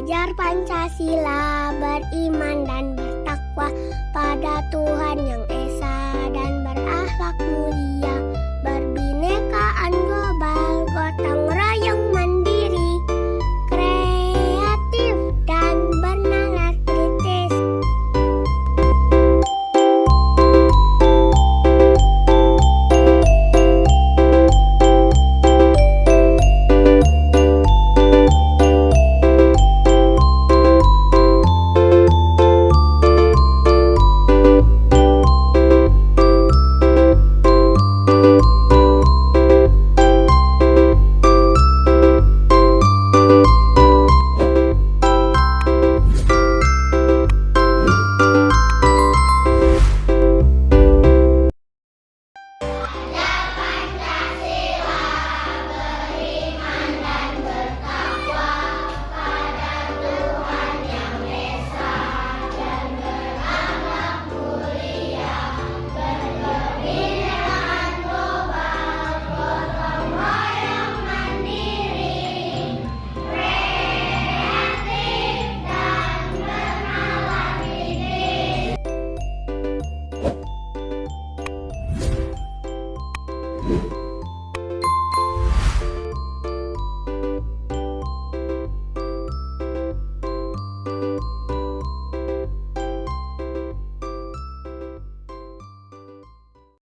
belajar Pancasila, beriman dan bertakwa pada Tuhan.